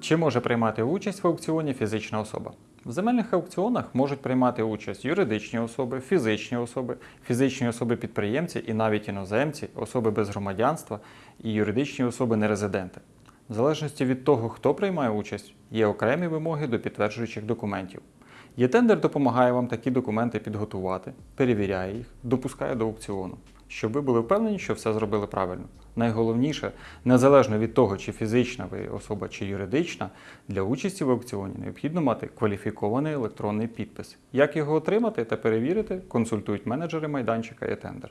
Чи може приймати участь в аукціоні фізична особа? В земельних аукціонах можуть приймати участь юридичні особи, фізичні особи, фізичні особи-підприємці і навіть іноземці, особи без громадянства і юридичні особи нерезиденти. В залежності від того, хто приймає участь, є окремі вимоги до підтверджуючих документів. Є-тендер допомагає вам такі документи підготувати, перевіряє їх, допускає до аукціону, щоб ви були впевнені, що все зробили правильно. Найголовніше, незалежно від того, чи фізична ви особа, чи юридична, для участі в аукціоні необхідно мати кваліфікований електронний підпис. Як його отримати та перевірити, консультують менеджери майданчика «Є-тендер».